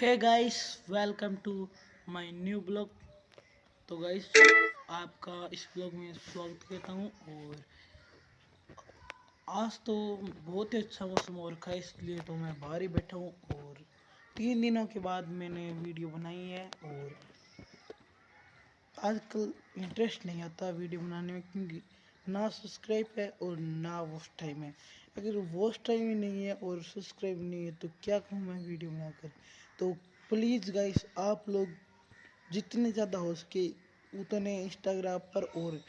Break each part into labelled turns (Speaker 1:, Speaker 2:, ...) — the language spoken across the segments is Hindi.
Speaker 1: Hey guys welcome to my new blog तो गाइस आपका इस ब्लॉग में स्वागत करता हूँ और आज तो बहुत ही अच्छा मौसम हो रखा है, इसलिए तो मैं बाहर ही बैठा हूँ और तीन दिनों के बाद मैंने वीडियो बनाई है और आजकल इंटरेस्ट नहीं आता वीडियो बनाने में क्योंकि ना सब्सक्राइब है और ना वॉच टाइम है। अगर वॉच टाइम ही नहीं है और सब्सक्राइब नहीं है तो क्या कहूँ मैं वीडियो बनाकर? तो प्लीज़ गाइस आप लोग जितने ज़्यादा हो सके उतने इंस्टाग्राम पर और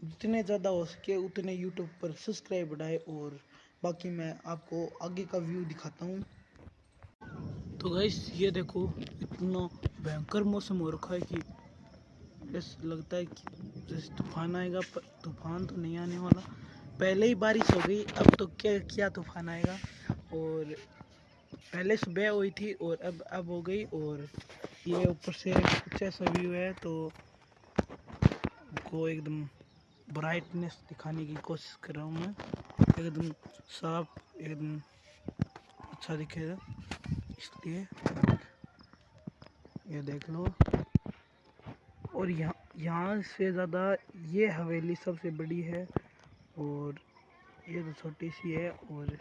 Speaker 1: जितने ज़्यादा हो सके उतने यूट्यूब पर सब्सक्राइब बढ़ाए और बाकी मैं आपको आगे का व्यू दिखाता हूँ। तो गाइस ये देखो, इतना भयंकर मौसम हो रखा है कि ऐसा लगता है कि जैसे तूफ़ान आएगा, पर तूफ़ान तो नहीं आने वाला। पहले ही बारिश हो गई, अब तो क्या क्या तूफ़ान आएगा? और पहले सुबह हुई थी और अब अब हो गई और ये ऊपर से कुछ ऐसा व्यू है तो को एकदम ब्राइटनेस दिखाने की कोशिश कर रहा हूँ मैं। एकदम साफ़, एकदम अच्छा दिखेगा, इसलिए ये देख लो। और यहाँ यहाँ से ज़्यादा ये हवेली सबसे बड़ी है। और ये तो छोटी सी है और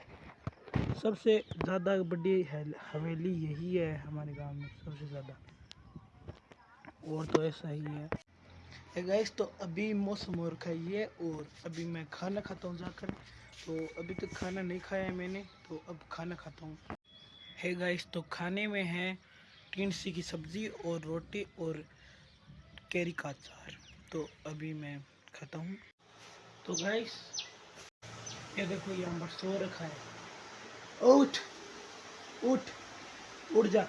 Speaker 1: सबसे ज़्यादा बड़ी हवेली यही है हमारे गाँव में, सबसे ज़्यादा। और तो ऐसा ही है। गैस तो अभी मौसम और रखा है और अभी मैं खाना खाता हूँ जाकर। तो अभी तक तो खाना नहीं खाया है मैंने तो अब खाना खाता हूँ। है गाइस तो खाने में है टिंसी की सब्ज़ी और रोटी और कैरी का अचार। तो अभी मैं खाता हूँ। तो गाइस ये देखो ये पर सो रखा है। उठ उठ उठ जा।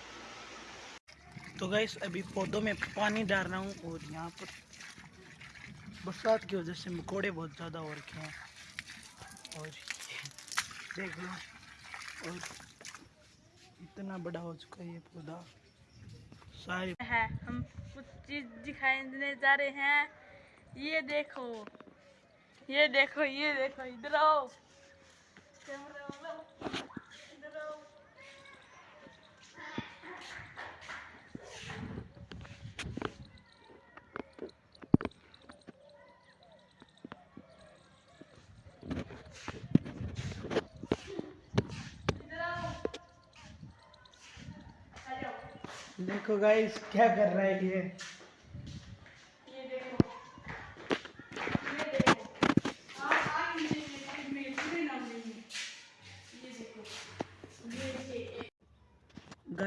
Speaker 1: तो गाइस अभी पौधों में पानी डाल रहा हूँ और यहाँ पर बरसात की वजह से मकोड़े बहुत ज़्यादा हो रखे हैं। और देख लो और इतना बड़ा हो चुका है ये पौधा। सारे
Speaker 2: है हम कुछ चीज़ दिखाने जा रहे हैं। ये देखो ये देखो ये देखो इधर आओ।
Speaker 1: देखो गाइस क्या कर रहा है ये?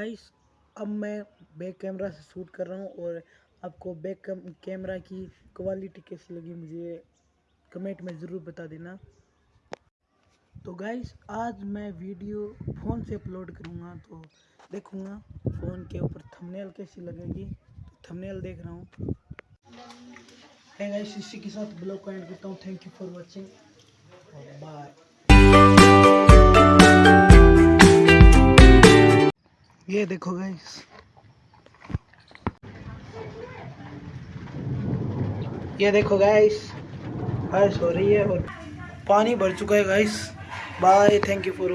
Speaker 1: गाइस, अब मैं बैक कैमरा से शूट कर रहा हूँ और आपको बैक कैमरा की क्वालिटी कैसी लगी मुझे कमेंट में ज़रूर बता देना। तो गाइस, आज मैं वीडियो फ़ोन से अपलोड करूँगा तो देखूँगा फ़ोन के ऊपर थंबनेल कैसी लगेगी। थंबनेल देख रहा हूँ। गाइस इसी के साथ ब्लॉग को एंड करता हूँ। Thank you for watching bye ये देखो गाइस ये देखो गाइस हर्ष हो रही है और पानी भर चुका है guys bye thank you for